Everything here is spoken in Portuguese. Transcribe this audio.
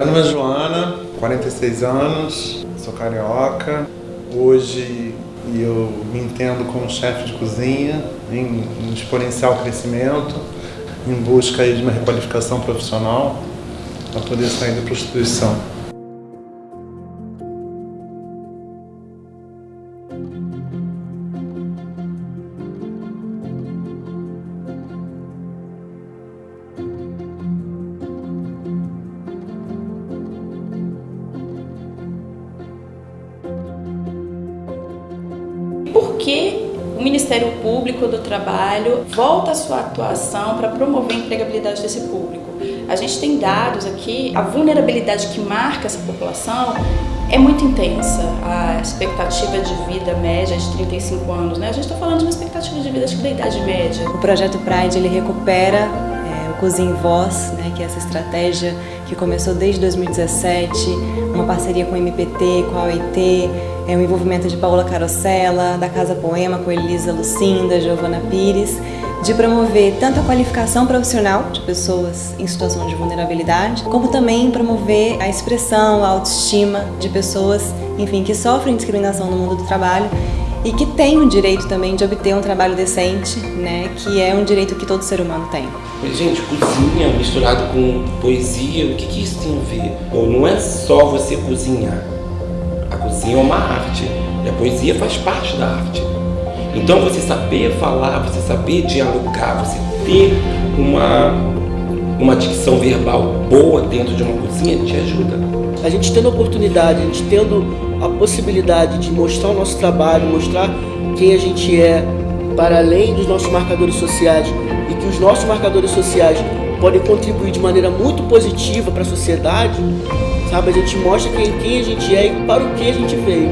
Meu nome é Joana, 46 anos, sou carioca. Hoje eu me entendo como chefe de cozinha, em, exponencial crescimento, em busca de uma requalificação profissional para poder sair da prostituição. Que o Ministério Público do Trabalho volta a sua atuação para promover a empregabilidade desse público? A gente tem dados aqui, a vulnerabilidade que marca essa população é muito intensa. A expectativa de vida média é de 35 anos, né? A gente está falando de uma expectativa de vida acho que da idade média. O projeto Pride ele recupera Cozinha Voz, né, que é essa estratégia que começou desde 2017, uma parceria com o MPT, com a OIT, é um envolvimento de Paula Carosella, da Casa Poema, com Elisa Lucinda, Giovana Pires, de promover tanto a qualificação profissional de pessoas em situação de vulnerabilidade, como também promover a expressão, a autoestima de pessoas, enfim, que sofrem discriminação no mundo do trabalho e que têm o direito também de obter um trabalho decente, né, que é um direito que todo ser humano tem. Gente, cozinha misturado com poesia, o que, que isso tem a ver? Bom, não é só você cozinhar. A cozinha é uma arte e a poesia faz parte da arte. Então você saber falar, você saber dialogar, você ter uma, uma dicção verbal boa dentro de uma cozinha te ajuda. A gente tendo a oportunidade, a gente tendo a possibilidade de mostrar o nosso trabalho, mostrar quem a gente é, para além dos nossos marcadores sociais e que os nossos marcadores sociais podem contribuir de maneira muito positiva para a sociedade, sabe? A gente mostra quem, quem a gente é e para o que a gente veio.